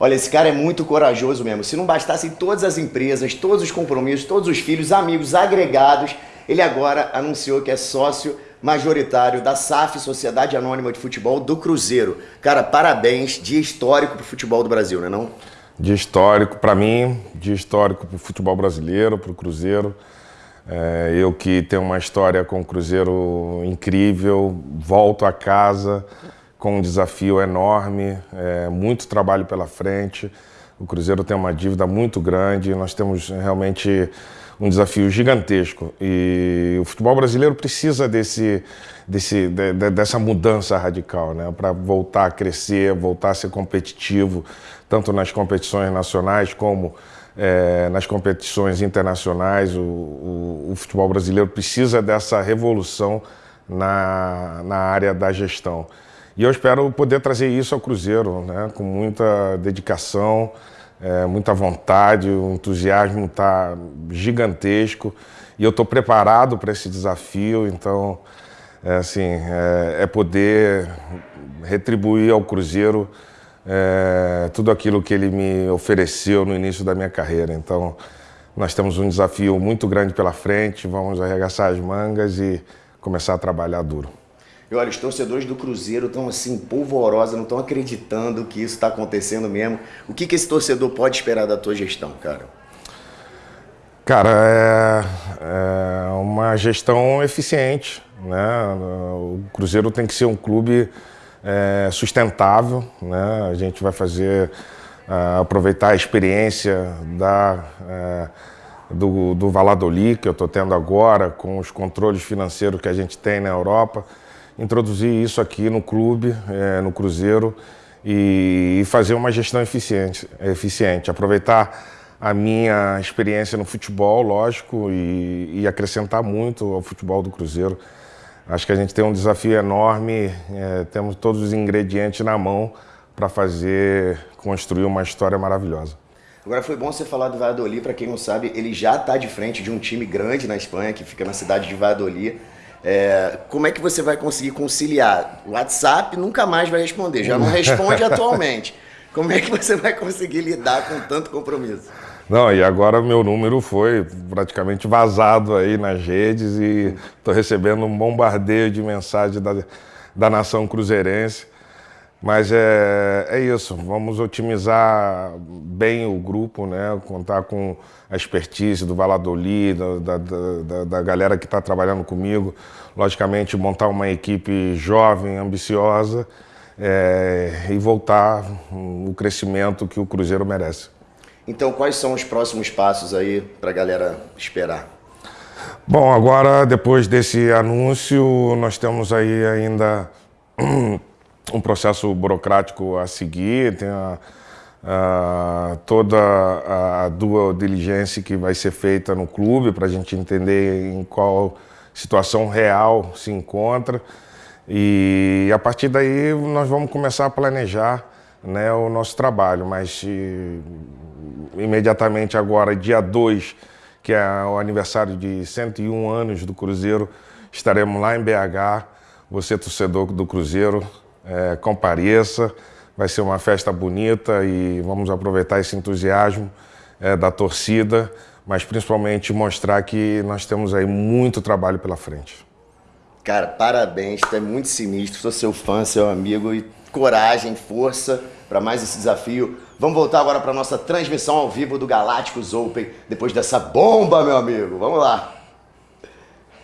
Olha, esse cara é muito corajoso mesmo. Se não bastassem todas as empresas, todos os compromissos, todos os filhos, amigos, agregados, ele agora anunciou que é sócio majoritário da SAF, Sociedade Anônima de Futebol do Cruzeiro. Cara, parabéns, dia histórico para o futebol do Brasil, né não? Dia histórico para mim, dia histórico para o futebol brasileiro, para o Cruzeiro. É, eu que tenho uma história com o Cruzeiro incrível, volto a casa com um desafio enorme, é, muito trabalho pela frente. O Cruzeiro tem uma dívida muito grande, nós temos realmente um desafio gigantesco e o futebol brasileiro precisa desse, desse, de, de, dessa mudança radical, né? para voltar a crescer, voltar a ser competitivo, tanto nas competições nacionais como é, nas competições internacionais. O, o, o, futebol brasileiro precisa dessa revolução na, na área da gestão. E eu espero poder trazer isso ao Cruzeiro, né? com muita dedicação, é, muita vontade, o entusiasmo está gigantesco e eu estou preparado para esse desafio, então é, assim, é, é, poder retribuir ao Cruzeiro é, tudo aquilo que ele me ofereceu no início da minha carreira. Então, nós temos um desafio muito grande pela frente, vamos arregaçar as mangas e começar a trabalhar duro. E olha, os torcedores do Cruzeiro estão assim, polvorosa, não estão acreditando que isso está acontecendo mesmo. O que, que esse torcedor pode esperar da tua gestão, cara? Cara, é, é uma gestão eficiente. Né? O Cruzeiro tem que ser um clube é, sustentável. Né? A gente vai fazer, é, aproveitar a experiência da, é, do, do Valladolid, que eu estou tendo agora, com os controles financeiros que a gente tem na Europa introduzir isso aqui no clube, é, no Cruzeiro, e, e, fazer uma gestão eficiente, eficiente. Aproveitar a minha experiência no futebol, lógico, e, e, acrescentar muito ao futebol do Cruzeiro. Acho que a gente tem um desafio enorme, é, temos todos os ingredientes na mão para fazer, construir uma história maravilhosa. Agora foi bom você falar do Valladolid, para quem não sabe, ele já está de frente de um time grande na Espanha, que fica na cidade de Valladolid. É, como é que você vai conseguir conciliar? O WhatsApp nunca mais vai responder, já não responde atualmente. Como é que você vai conseguir lidar com tanto compromisso? Não, e agora meu número foi praticamente vazado aí nas redes e estou recebendo um bombardeio de mensagens da, da nação cruzeirense. Mas é, é isso, vamos otimizar bem o grupo, né? contar com a expertise do Valladolid, da, da, da, da galera que está trabalhando comigo. Logicamente, montar uma equipe jovem, ambiciosa é, e voltar o crescimento que o Cruzeiro merece. Então, quais são os próximos passos aí para a galera esperar? Bom, agora, depois desse anúncio, nós temos aí ainda um processo burocrático a seguir, tem a, a, toda a dual diligência que vai ser feita no clube para a gente entender em qual situação real se encontra. E a partir daí nós vamos começar a planejar né, o nosso trabalho, mas e, imediatamente agora, dia 2, que é o aniversário de 101 anos do Cruzeiro, estaremos lá em BH. Você, torcedor do Cruzeiro, é, compareça, vai ser uma festa bonita e vamos aproveitar esse entusiasmo é, da torcida, mas principalmente mostrar que nós temos aí muito trabalho pela frente. Cara, parabéns, tu é muito sinistro, sou seu fã, seu amigo e coragem, força para mais esse desafio. Vamos voltar agora para nossa transmissão ao vivo do Galácticos Open, depois dessa bomba, meu amigo. Vamos lá.